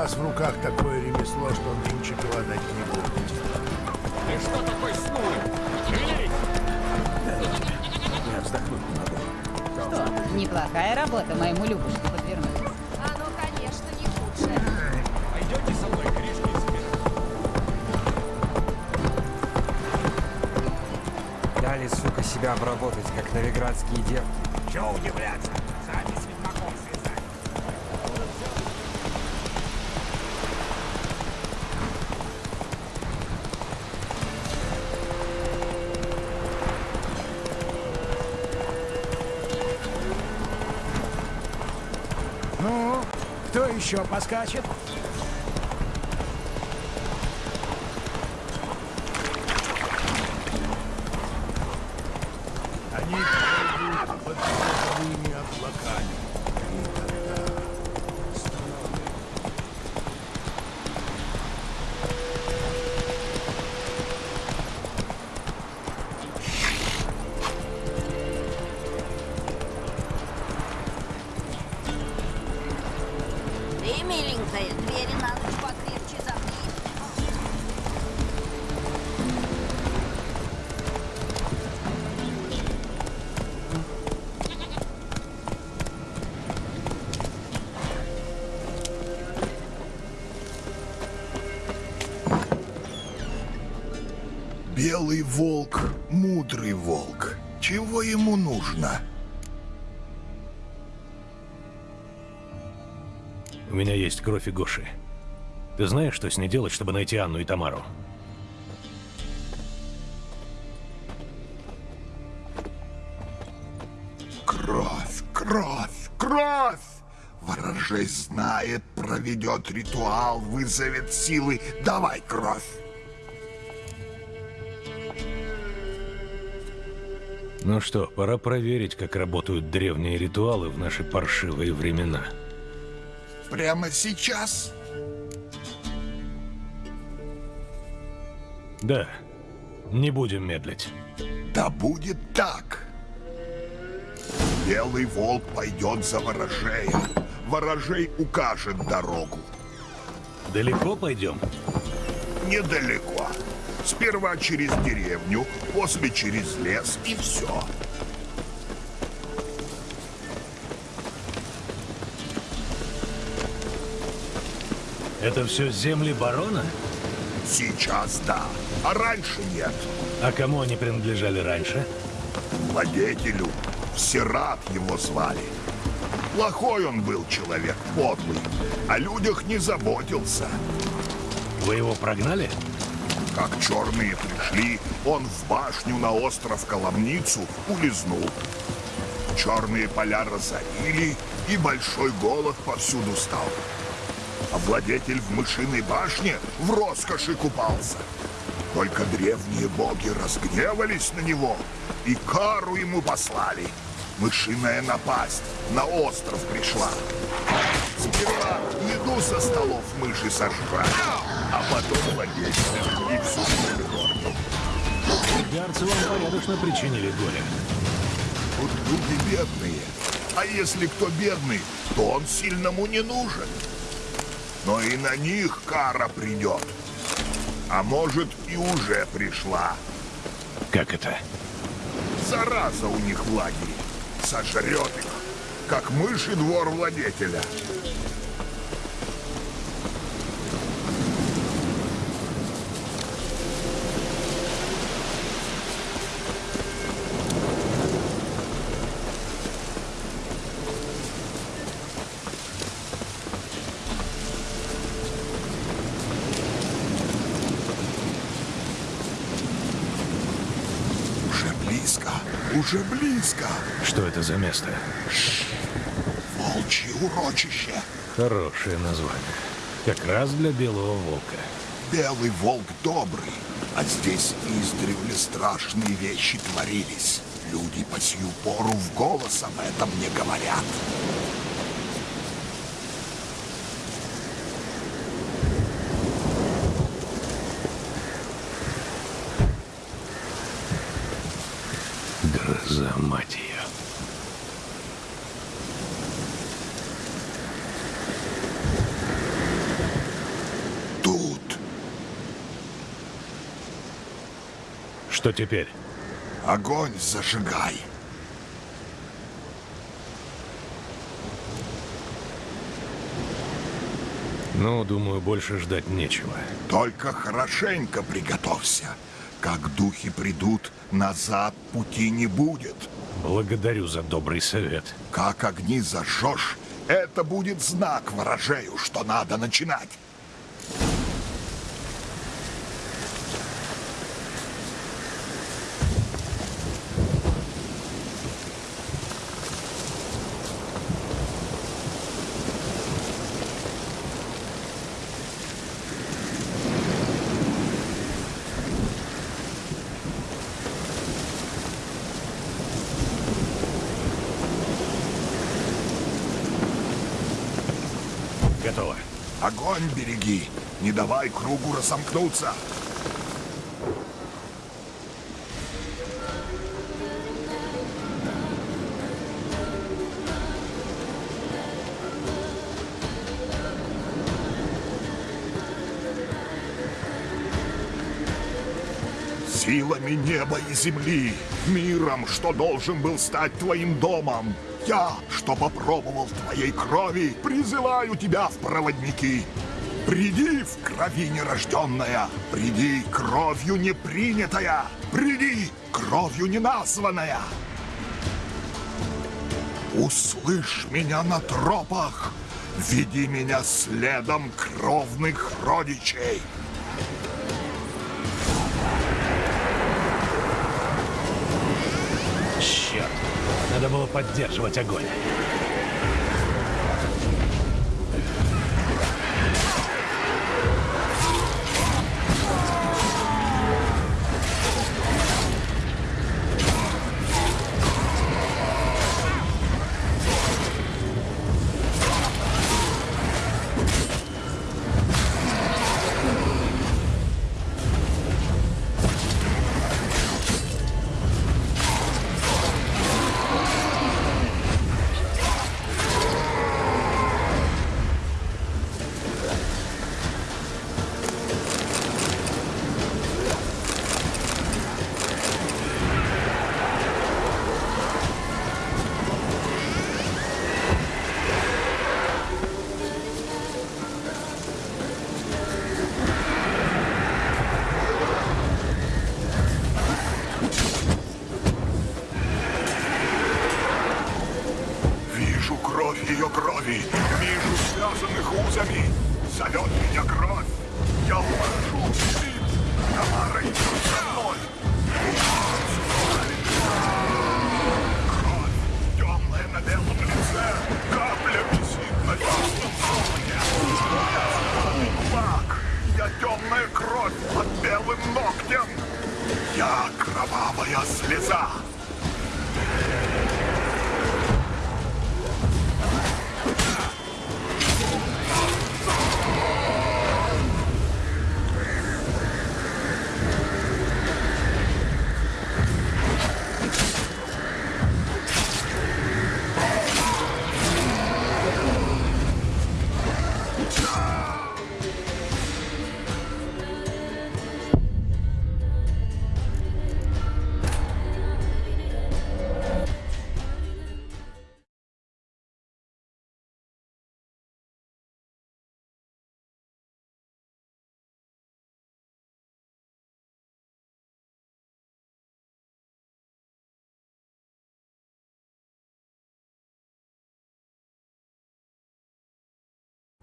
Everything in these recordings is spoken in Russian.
вас в руках такое ремесло, что нынче голодать не будете. Ты что такой? Шевелись! Я вздохнуть не могу. Что, неплохая работа моему Любушке подвернуть. Оно, конечно, не худшее. Пойдете со мной корешки? Дали, сука, себя обработать, как новиградские девки. Чего удивляться? Еще поскачет? Белый волк, мудрый волк. Чего ему нужно? У меня есть кровь и Гоши. Ты знаешь, что с ней делать, чтобы найти Анну и Тамару? Кровь, кровь, кровь! Ворожей знает, проведет ритуал, вызовет силы. Давай кровь! Ну что, пора проверить, как работают древние ритуалы в наши паршивые времена. Прямо сейчас? Да, не будем медлить. Да будет так. Белый волк пойдет за ворожея. Ворожей укажет дорогу. Далеко пойдем? Недалеко. Сперва через деревню, после через лес и все. Это все земли барона? Сейчас да, а раньше нет. А кому они принадлежали раньше? Владетелю Сират его звали. Плохой он был человек, подлый. О людях не заботился. Вы его прогнали? Как черные пришли, он в башню на остров Коломницу улизнул. Черные поля разорили, и большой голод повсюду стал. А владетель в мышиной башне в роскоши купался. Только древние боги разгневались на него и кару ему послали. Мышиная напасть на остров пришла. Сперва еду со столов мыши сожрали, а потом владетеля и всю землю. Гарцы вам порядочно причинили горе. Вот люди бедные. А если кто бедный, то он сильному не нужен. Но и на них кара придет. А может и уже пришла. Как это? Зараза у них в лагере. Сожрет их, как мыши двор владетеля. Уже близко, уже близко. Что это за место? Волчье урочище. Хорошее название. Как раз для белого волка. Белый волк добрый, а здесь издревле страшные вещи творились. Люди по сию пору в голос об этом не говорят. Гроза, мать ее. Что теперь? Огонь зажигай. Ну, думаю, больше ждать нечего. Только хорошенько приготовься. Как духи придут, назад пути не будет. Благодарю за добрый совет. Как огни зажжешь, это будет знак ворожею, что надо начинать. Готово. Огонь береги, не давай кругу разомкнуться. Силами неба и земли, миром, что должен был стать твоим домом. Я, что попробовал твоей крови, призываю тебя в проводники. Приди в крови нерожденная, приди кровью непринятая, приди кровью неназванная. Услышь меня на тропах, веди меня следом кровных родичей. Было поддерживать огонь.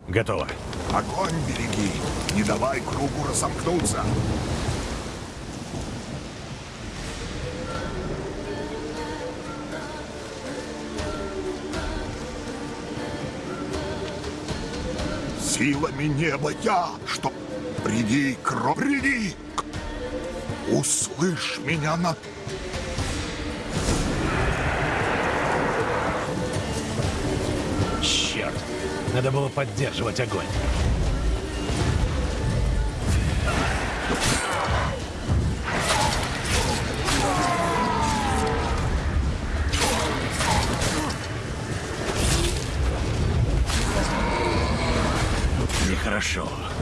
Готово. Огонь береги, не давай кругу разомкнуться. Силами неба я, что... Приди, кровь, приди! Услышь меня на... Надо было поддерживать огонь. Нехорошо. Вижу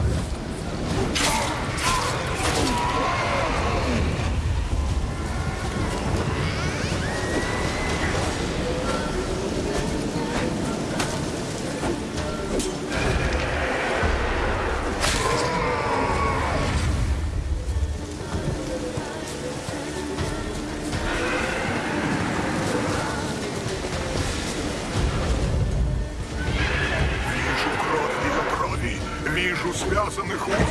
связанных узами.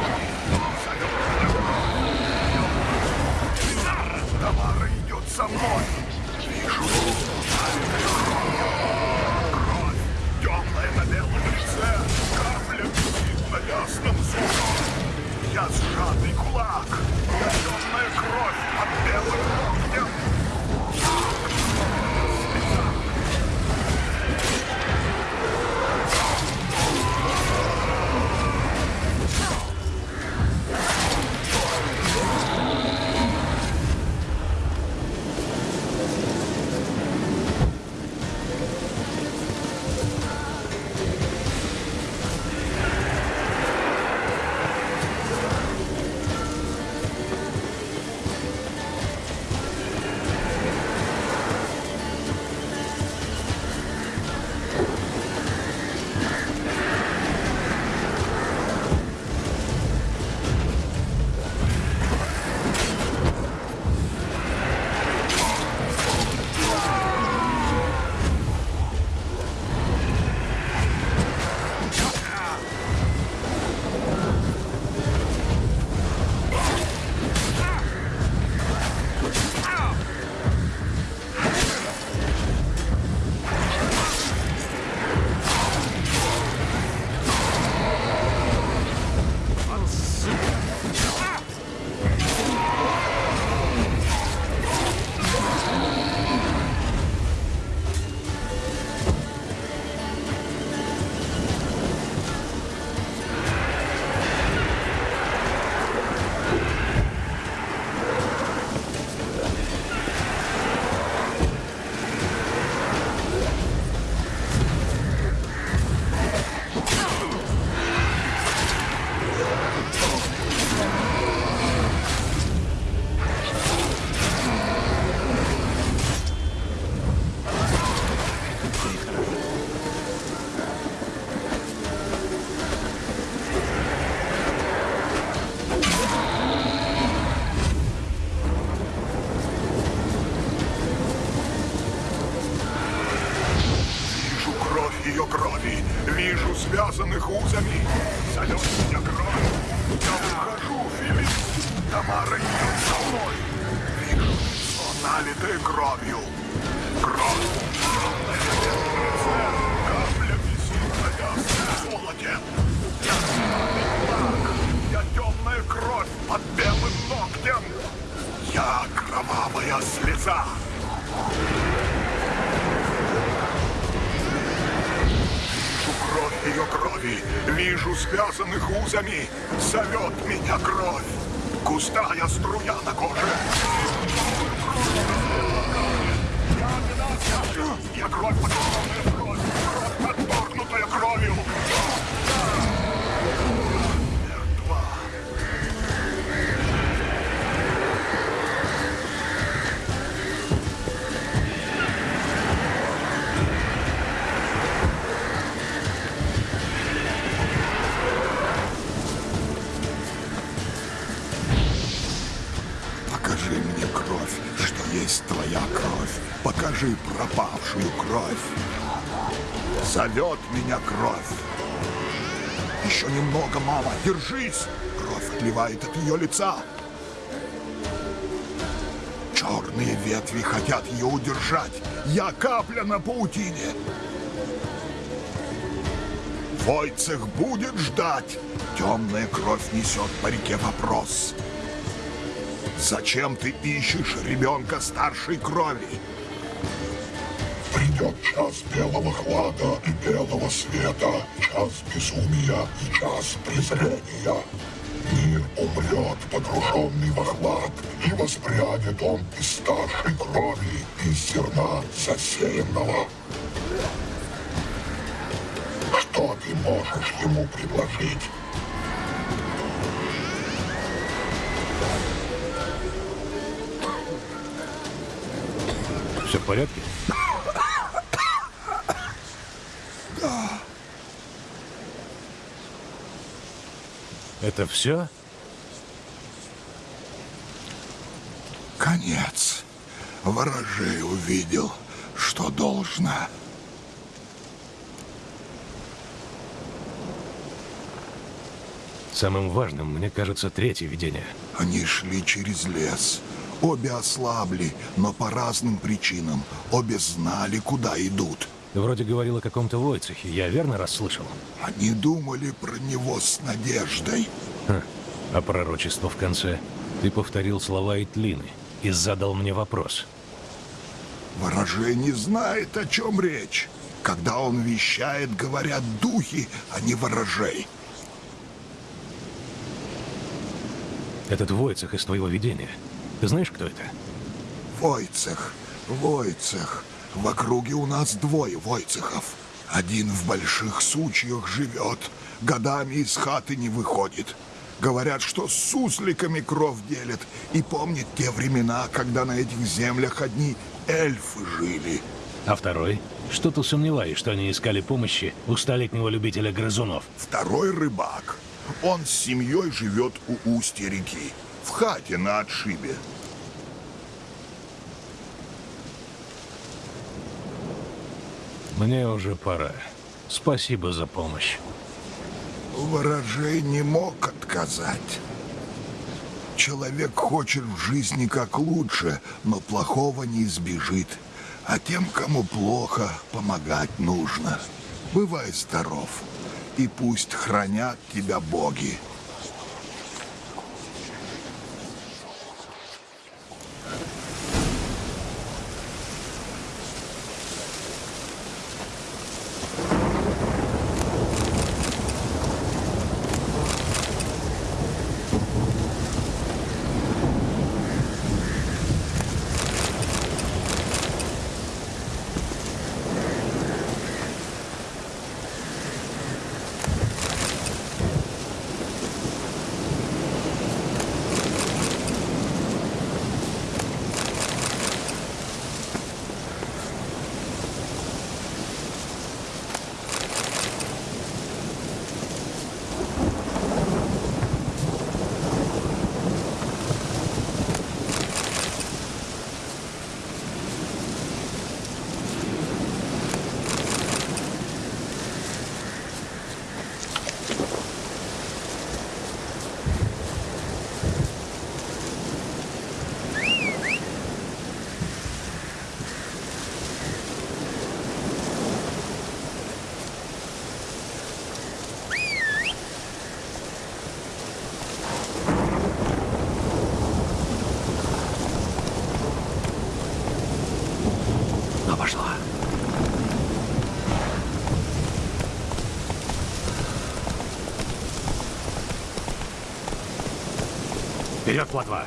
Кровь под белым ногтем. Я кровавая слеза. Вижу кровь ее крови, вижу связанных узами. Зовет меня кровь. Густая струя на коже. Я кровь, подорванная кровь, кровь, отторгнутая кровью. Зовет меня кровь. Еще немного, мама, держись. Кровь отливает от ее лица. Черные ветви хотят ее удержать. Я капля на паутине. Войцех будет ждать. Темная кровь несет по реке вопрос. Зачем ты ищешь ребенка старшей крови? Придет час белого хлада и белого света, час безумия и час презрения. Мир умрет, погруженный во хлад, и воспрянет он из старшей крови, из зерна засеянного. Что ты можешь ему предложить? Все в порядке? Это все? Конец. Ворожей увидел, что должно. Самым важным, мне кажется, третье видение. Они шли через лес. Обе ослабли, но по разным причинам. Обе знали, куда идут. Ты вроде говорил о каком-то Войцехе, я верно расслышал? Они думали про него с надеждой. Ха. А пророчество в конце? Ты повторил слова Итлины и задал мне вопрос. Ворожей не знает, о чем речь. Когда он вещает, говорят духи, а не ворожей. Этот Войцех из твоего видения. Ты знаешь, кто это? Войцех, Войцех. В округе у нас двое Войцехов. Один в больших сучьях живет, годами из хаты не выходит. Говорят, что с сусликами кров делят и помнит те времена, когда на этих землях одни эльфы жили. А второй? Что-то сомневаюсь, что они искали помощи у столетнего любителя грызунов. Второй рыбак. Он с семьей живет у устья реки, в хате на отшибе. Мне уже пора. Спасибо за помощь. Ворожей не мог отказать. Человек хочет в жизни как лучше, но плохого не избежит. А тем, кому плохо, помогать нужно. Бывай здоров, и пусть хранят тебя боги. Ну, пошла. Вперед, плотва!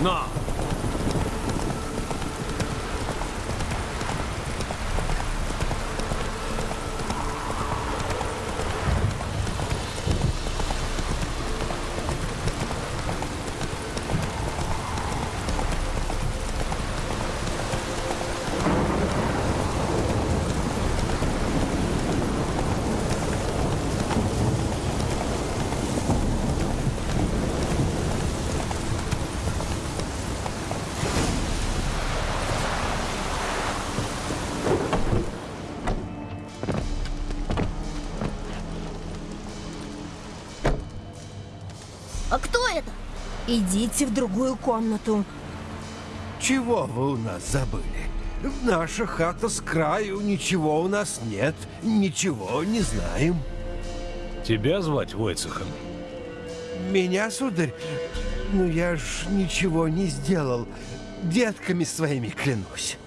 Но! А кто это? Идите в другую комнату. Чего вы у нас забыли? Наша хата с краю, ничего у нас нет, ничего не знаем. Тебя звать Войцехом? Меня, сударь, ну я ж ничего не сделал. Детками своими клянусь.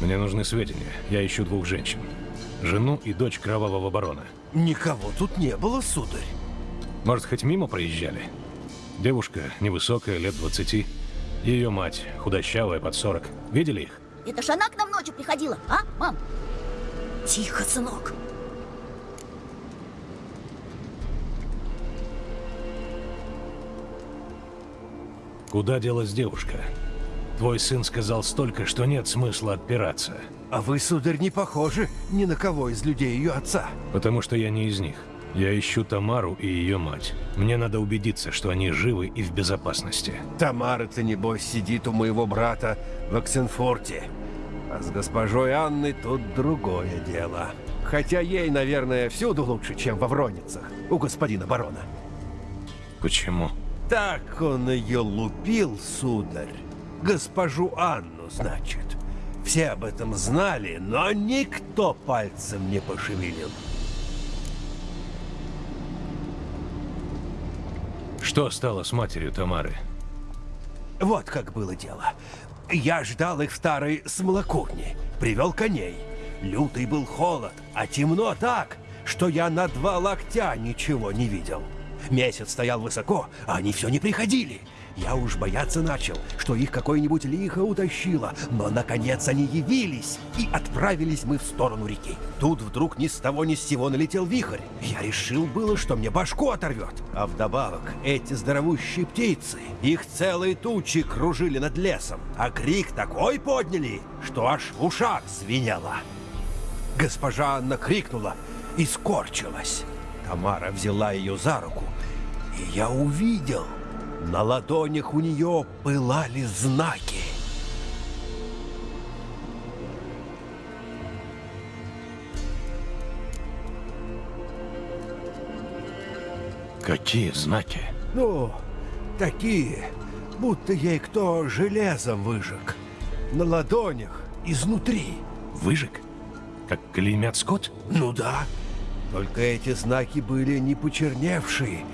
Мне нужны сведения. Я ищу двух женщин. Жену и дочь кровавого барона. Никого тут не было, сударь. Может, хоть мимо проезжали? Девушка невысокая, лет 20. Ее мать, худощавая, под 40. Видели их? Это ж она к нам ночью приходила, а, мам? Тихо, сынок. Куда делась девушка? Твой сын сказал столько, что нет смысла отпираться. А вы, сударь, не похожи ни на кого из людей ее отца. Потому что я не из них. Я ищу Тамару и ее мать. Мне надо убедиться, что они живы и в безопасности. Тамара-то, небось, сидит у моего брата в Оксенфорте. А с госпожой Анной тут другое дело. Хотя ей, наверное, всюду лучше, чем во Вроницах, у господина барона. Почему? Так он ее лупил, сударь. Госпожу Анну, значит. Все об этом знали, но никто пальцем не пошевелил. Что стало с матерью Тамары? Вот как было дело. Я ждал их в старой смолокурне. Привел коней. Лютый был холод, а темно так, что я на два локтя ничего не видел. Месяц стоял высоко, а они все не приходили. Я уж бояться начал, что их какое-нибудь лихо утащило, но наконец они явились, и отправились мы в сторону реки. Тут вдруг ни с того ни с сего налетел вихрь. Я решил было, что мне башку оторвет. А вдобавок эти здоровущие птицы, их целые тучи кружили над лесом, а крик такой подняли, что аж в ушах звенело. Госпожа Анна крикнула и скорчилась. Тамара взяла ее за руку, и я увидел, на ладонях у нее пылали знаки. Какие знаки? Ну, такие, будто ей кто железом выжег. На ладонях, изнутри. Выжиг? Как клеймят скот? Ну да. Только эти знаки были не почерневшие,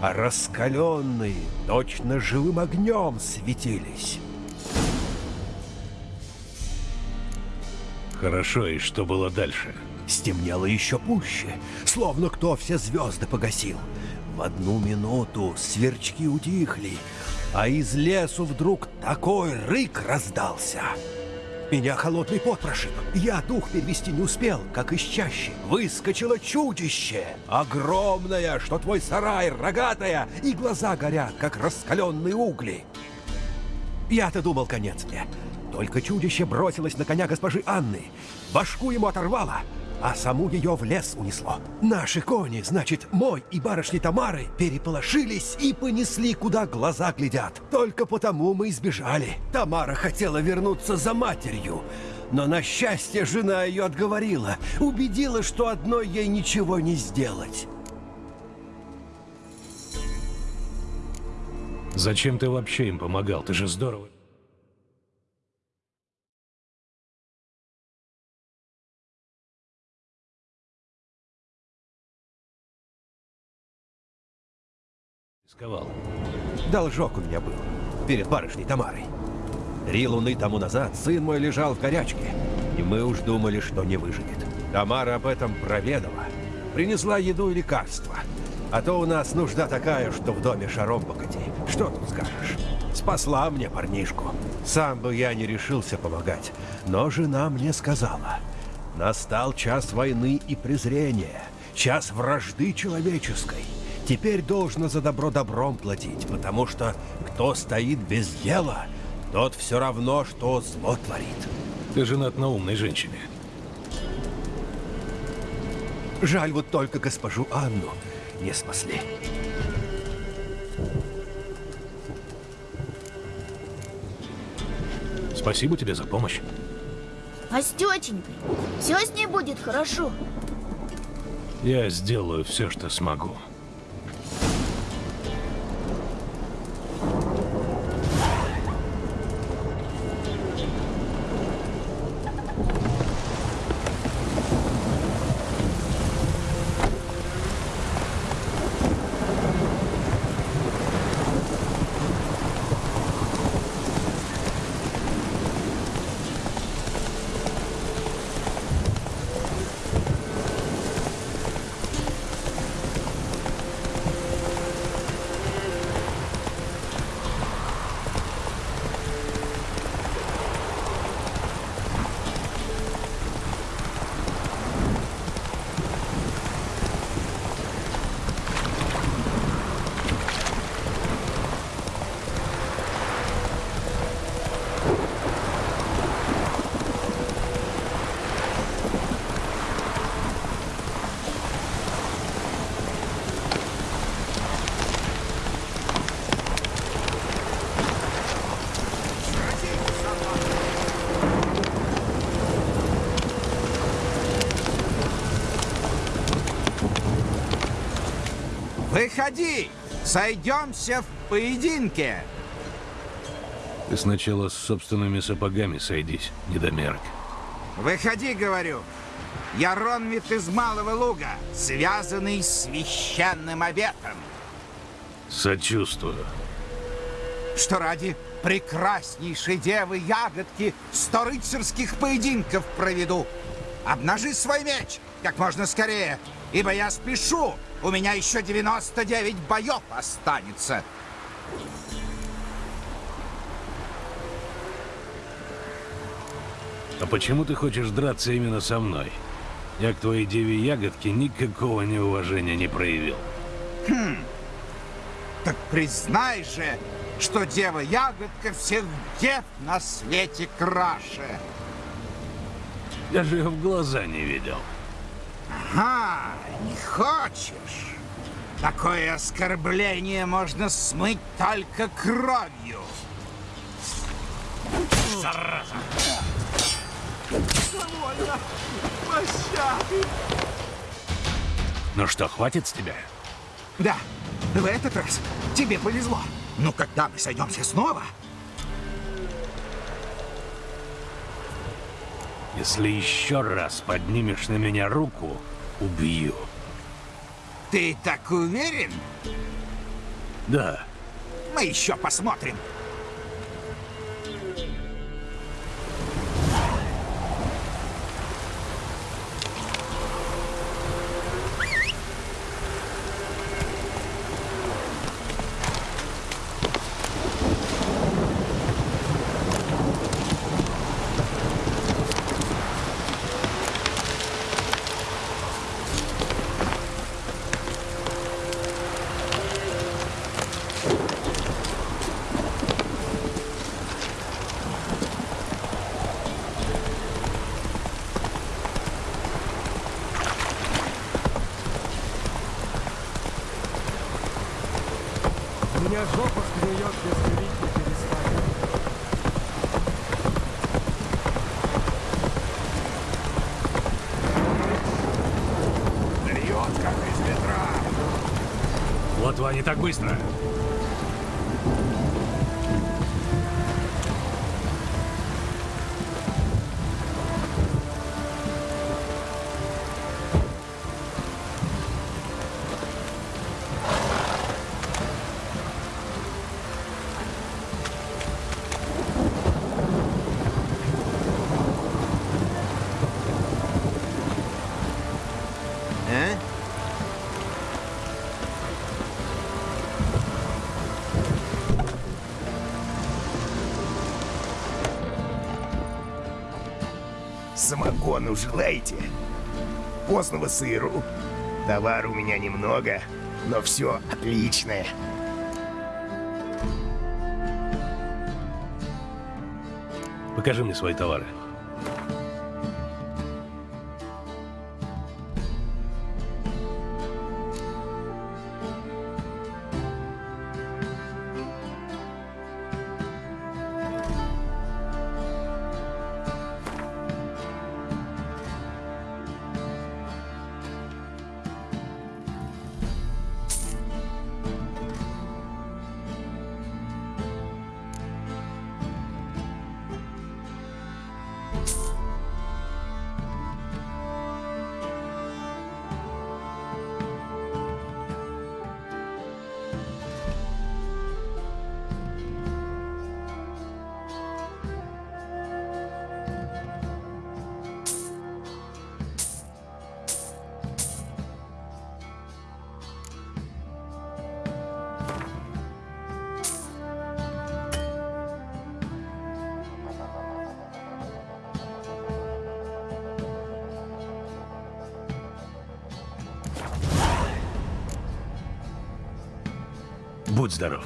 а раскаленные, точно живым огнем светились. Хорошо, и что было дальше? Стемнело еще пуще, словно кто все звезды погасил. В одну минуту сверчки утихли, а из лесу вдруг такой рык раздался. Меня холодный пот прошиб. Я дух перевести не успел, как из чащи. Выскочило чудище. Огромное, что твой сарай, рогатая, и глаза горят, как раскаленные угли. Я-то думал, конец мне. Только чудище бросилось на коня госпожи Анны. Башку ему оторвало, а саму ее в лес унесло. Наши кони, значит, мой и барышни Тамары, переполошились и понесли, куда глаза глядят. Только потому мы избежали. Тамара хотела вернуться за матерью, но на счастье жена ее отговорила, убедила, что одной ей ничего не сделать. Зачем ты вообще им помогал? Ты же здорово... Рисковал. Должок у меня был перед барышней Тамарой. Три луны тому назад сын мой лежал в горячке, и мы уж думали, что не выживет. Тамара об этом проведала. Принесла еду и лекарства. А то у нас нужда такая, что в доме шаром покати. Что тут скажешь? Спасла мне парнишку. Сам бы я не решился помогать, но жена мне сказала. Настал час войны и презрения, час вражды человеческой. Теперь должно за добро добром платить, потому что кто стоит без дела, тот все равно, что зло творит. Ты женат на умной женщине. Жаль вот только госпожу Анну не спасли. Спасибо тебе за помощь. А с тетенькой? Все с ней будет хорошо. Я сделаю все, что смогу. Выходи! Сойдемся в поединке! Ты сначала с собственными сапогами сойдись, недомерок. Выходи, говорю. Я Ронвит из Малого Луга, связанный с священным обетом. Сочувствую. Что ради прекраснейшей девы ягодки сто рыцарских поединков проведу. Обнажи свой меч как можно скорее, ибо я спешу. У меня еще 99 боев останется. А почему ты хочешь драться именно со мной? Я к твоей деве ягодке никакого неуважения не проявил. Хм. Так признай же, что дева ягодка всех дев на свете краше. Я же ее в глаза не видел. Ага, не хочешь? Такое оскорбление можно смыть только кровью. Зараза! Довольно! Пощады! Ну что, хватит с тебя? Да, в этот раз тебе повезло. Но когда мы сойдемся снова, Если еще раз поднимешь на меня руку, убью. ты так уверен? Да. Мы еще посмотрим. Так быстро. Самогону желаете? Постного сыру. Товар у меня немного, но все отличное. Покажи мне свои товары. Будь здоров.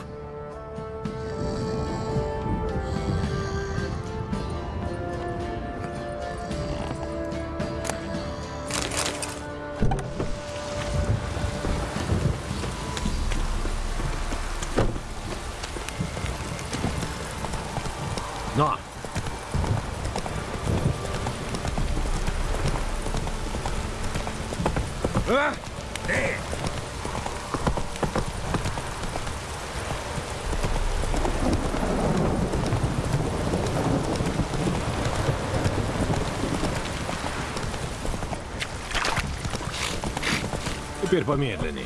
Но! А? Эй! Теперь помедленнее.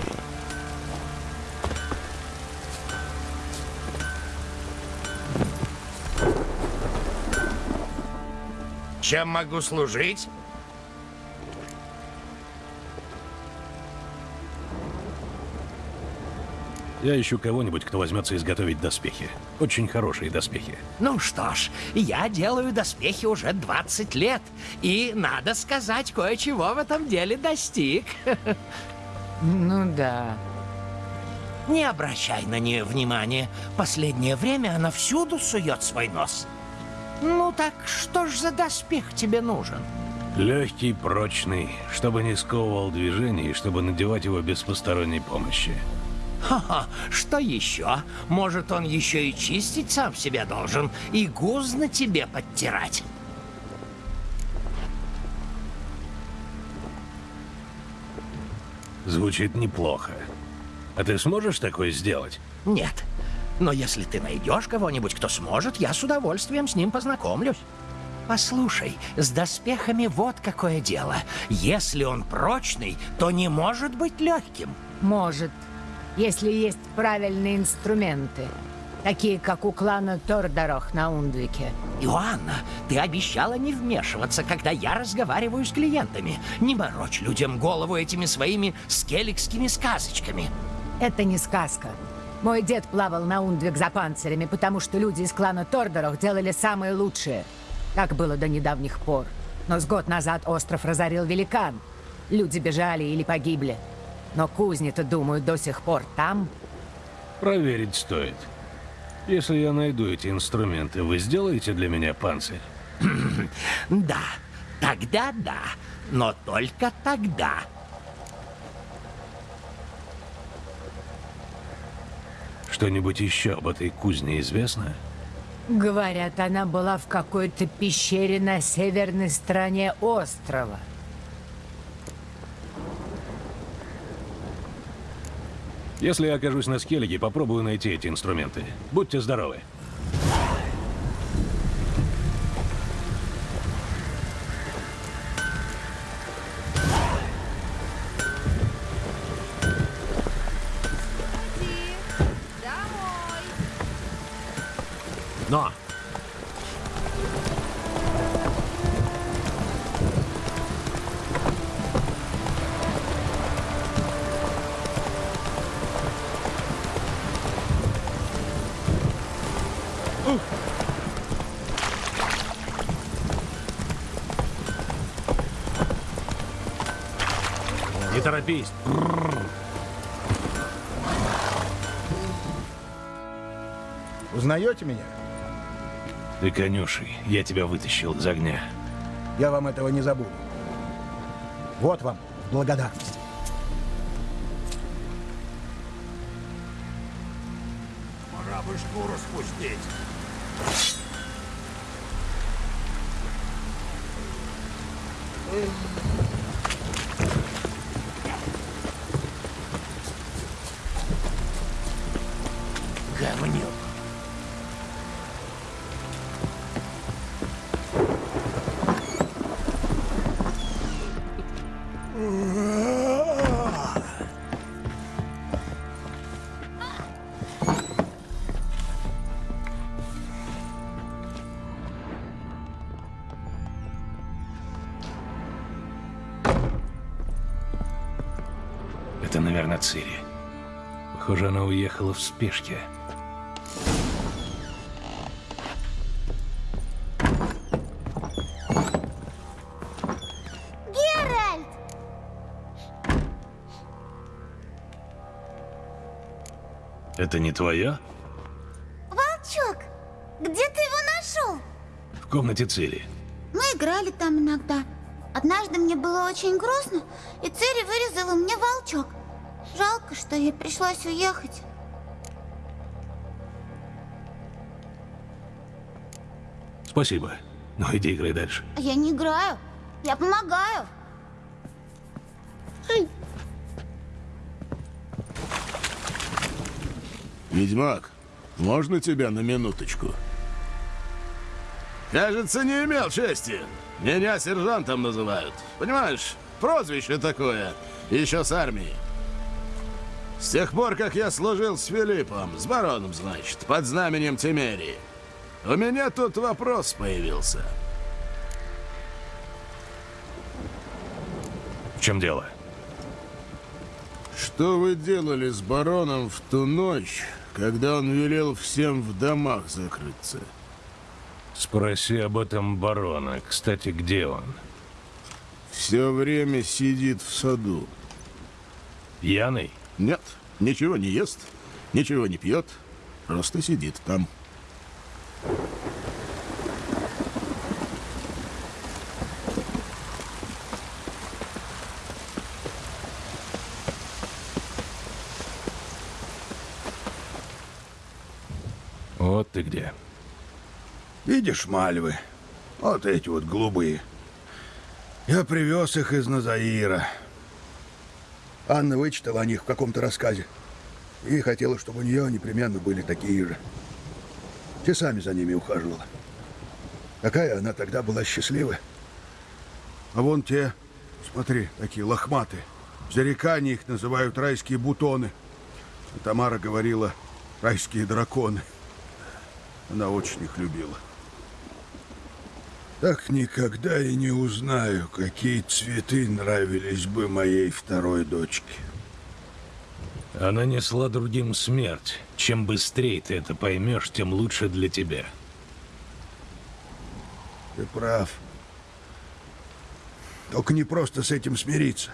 Чем могу служить? Я ищу кого-нибудь, кто возьмется изготовить доспехи. Очень хорошие доспехи. Ну что ж, я делаю доспехи уже 20 лет. И, надо сказать, кое-чего в этом деле достиг. Ну да. Не обращай на нее внимания. Последнее время она всюду сует свой нос. Ну так что ж за доспех тебе нужен? Легкий, прочный, чтобы не сковывал движение и чтобы надевать его без посторонней помощи. Ха-ха, что еще? Может, он еще и чистить сам себя должен, и гуз на тебе подтирать. Звучит неплохо. А ты сможешь такое сделать? Нет. Но если ты найдешь кого-нибудь, кто сможет, я с удовольствием с ним познакомлюсь. Послушай, с доспехами вот какое дело. Если он прочный, то не может быть легким. Может, если есть правильные инструменты. Такие, как у клана Тордорох на Ундвике. Иоанна, ты обещала не вмешиваться, когда я разговариваю с клиентами. Не морочь людям голову этими своими скелликскими сказочками. Это не сказка. Мой дед плавал на Ундвик за панцирями, потому что люди из клана Тордорох делали самые лучшие. Так было до недавних пор. Но с год назад остров разорил великан. Люди бежали или погибли. Но кузни-то, думаю, до сих пор там. Проверить стоит. Если я найду эти инструменты, вы сделаете для меня панцирь? Да, тогда да, но только тогда. Что-нибудь еще об этой кузне известно? Говорят, она была в какой-то пещере на северной стороне острова. Если я окажусь на Скеллиге, попробую найти эти инструменты. Будьте здоровы. Но! Торопись. Узнаете меня? Ты конюший. Я тебя вытащил из огня. Я вам этого не забуду. Вот вам благодарность. Пора бы шкуру спустить. Цири. Похоже, она уехала в спешке. Геральт! Это не твоя? Волчок! Где ты его нашел? В комнате Цири. Мы играли там иногда. Однажды мне было очень грустно, и Цири вырезала мне волчок. Жалко, что ей пришлось уехать. Спасибо. Ну, иди играй дальше. Я не играю, я помогаю. Ведьмак, можно тебя на минуточку? Кажется, не имел чести. Меня сержантом называют. Понимаешь, прозвище такое. Еще с армии. С тех пор, как я служил с Филиппом, с бароном, значит, под знаменем Тимерии, у меня тут вопрос появился. В чем дело? Что вы делали с бароном в ту ночь, когда он велел всем в домах закрыться? Спроси об этом барона. Кстати, где он? Все время сидит в саду. Пьяный? Нет, ничего не ест, ничего не пьет, просто сидит там. Вот ты где. Видишь мальвы? Вот эти вот голубые. Я привез их из Назаира. Анна вычитала о них в каком-то рассказе. И хотела, чтобы у нее непременно были такие же. Часами за ними ухаживала. Какая она тогда была счастливая. А вон те, смотри, такие лохматые. В зарекании их называют райские бутоны. Тамара говорила, райские драконы. Она очень их любила. Так никогда и не узнаю, какие цветы нравились бы моей второй дочке. Она несла другим смерть. Чем быстрее ты это поймешь, тем лучше для тебя. Ты прав. Только не просто с этим смириться.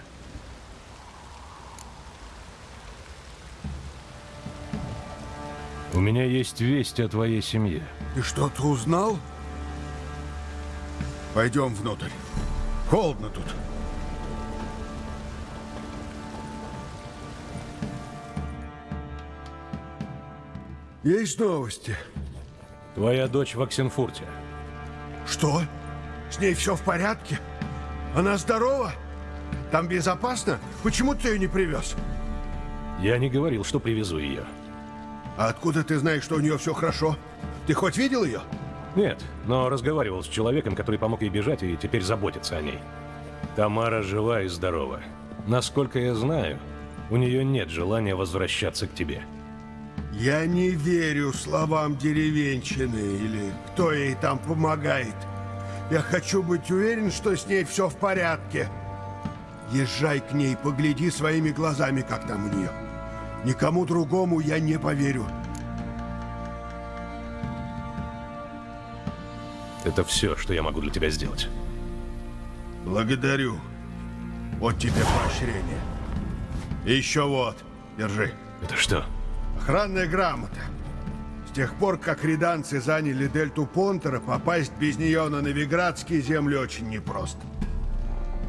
У меня есть весть о твоей семье. Ты что-то узнал? Пойдем внутрь. Холодно тут. Есть новости? Твоя дочь в Оксенфурте. Что? С ней все в порядке? Она здорова? Там безопасно? Почему ты ее не привез? Я не говорил, что привезу ее. А откуда ты знаешь, что у нее все хорошо? Ты хоть видел ее? Нет, но разговаривал с человеком, который помог ей бежать и теперь заботится о ней. Тамара жива и здорова. Насколько я знаю, у нее нет желания возвращаться к тебе. Я не верю словам деревенщины или кто ей там помогает. Я хочу быть уверен, что с ней все в порядке. Езжай к ней, погляди своими глазами, как там у нее. Никому другому я не поверю. Это все, что я могу для тебя сделать. Благодарю. Вот тебе поощрение. И еще вот, держи. Это что? Охранная грамота. С тех пор, как реданцы заняли дельту Понтера, попасть без нее на Новиградские земли очень непросто.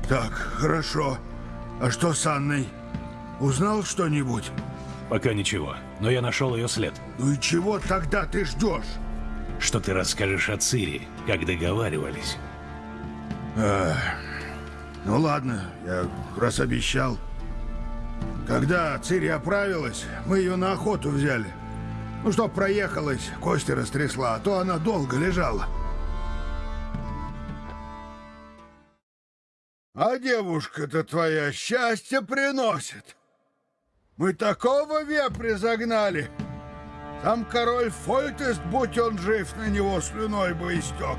Так, хорошо. А что с Анной? Узнал что-нибудь? Пока ничего, но я нашел ее след. Ну и чего тогда ты ждешь? Что ты расскажешь о Цири, как договаривались? Эх, ну ладно, я раз обещал. Когда Цири оправилась, мы ее на охоту взяли. Ну, чтоб проехалась, кости растрясла, а то она долго лежала. А девушка-то твоя счастье приносит. Мы такого вепря загнали. Сам король Фольтест, будь он жив, на него слюной бы истек.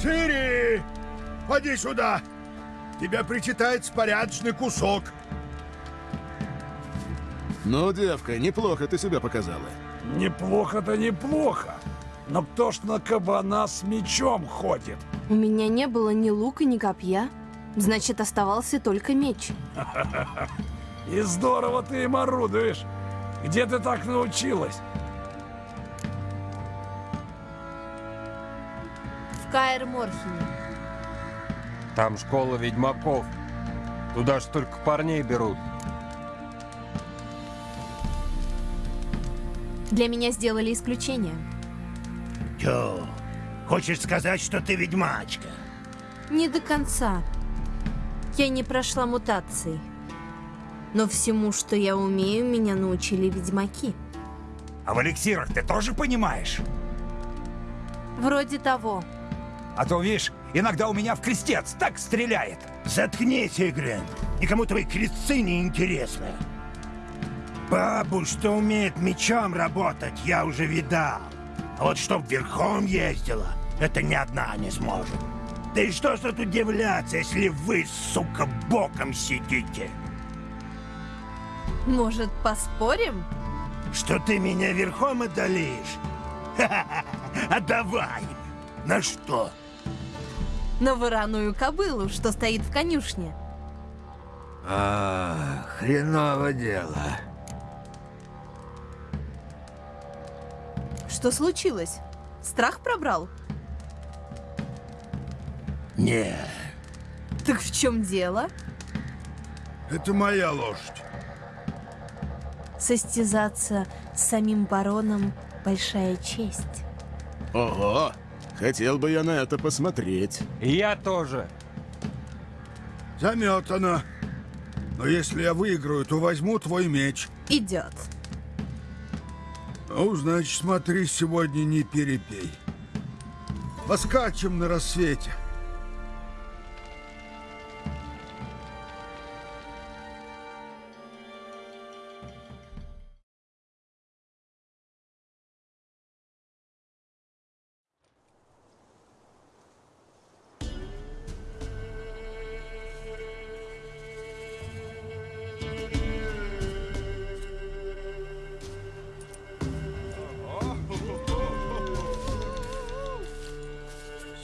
Цири! Поди сюда! Тебе причитается порядочный кусок. Ну, девка, неплохо ты себя показала. Неплохо-то неплохо. Но кто ж на кабана с мечом ходит? У меня не было ни лука, ни копья. Значит, оставался только меч. И здорово ты им орудуешь. Где ты так научилась? В Каэр Морхене. Там школа ведьмаков. Туда ж только парней берут. Для меня сделали исключение. Тё, хочешь сказать, что ты ведьмачка? Не до конца. Я не прошла мутации. Но всему, что я умею, меня научили ведьмаки. А в эликсирах ты тоже понимаешь? Вроде того. А то, видишь, Иногда у меня в крестец так стреляет. Заткнись, Игрен. Никому твои крестцы не интересны. Бабу, что умеет мечом работать, я уже видал. А вот чтоб верхом ездила, это ни одна не сможет. Да и что ж тут удивляться, если вы, сука, боком сидите? Может, поспорим? Что ты меня верхом одолеешь? А давай! На что? На вороную кобылу, что стоит в конюшне. А, хреново дело. Что случилось? Страх пробрал? Не. Так в чем дело? Это моя лошадь. Состязаться с самим бароном — большая честь. Ого! Хотел бы я на это посмотреть. Я тоже. Заметано. Но если я выиграю, то возьму твой меч. Идет. Ну, значит, смотри, сегодня не перепей. Поскачем на рассвете.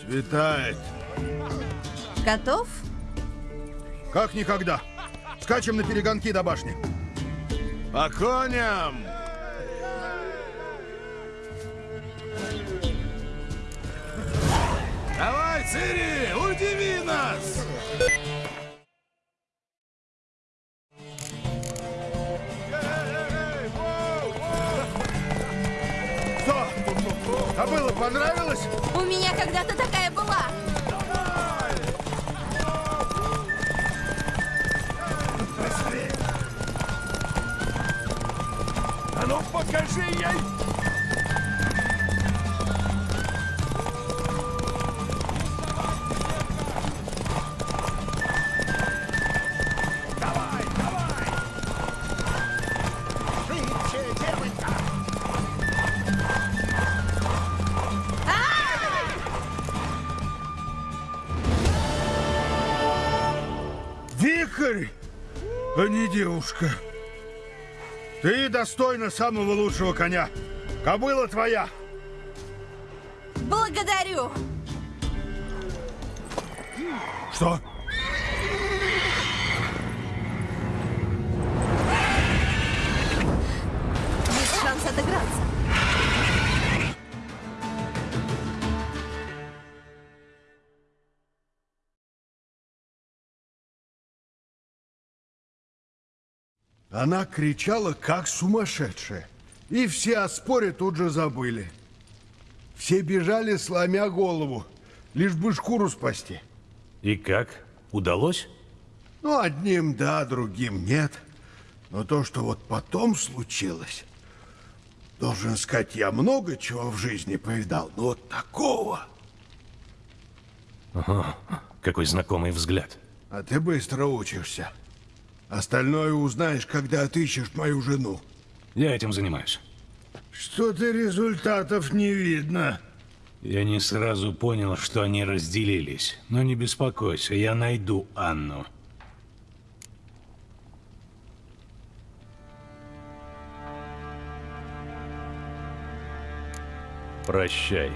Светает. Готов? Как никогда. Скачем на перегонки до башни. По коням! Давай, Цири, девушка. Ты достойна самого лучшего коня. Кобыла твоя. Она кричала, как сумасшедшая. И все о споре тут же забыли. Все бежали, сломя голову, лишь бы шкуру спасти. И как? Удалось? Ну, одним да, другим нет. Но то, что вот потом случилось... Должен сказать, я много чего в жизни повидал, но вот такого... Ага, какой знакомый взгляд. А ты быстро учишься. Остальное узнаешь, когда отыщешь мою жену. Я этим занимаюсь. Что-то результатов не видно. Я не сразу понял, что они разделились. Но не беспокойся, я найду Анну. Прощай.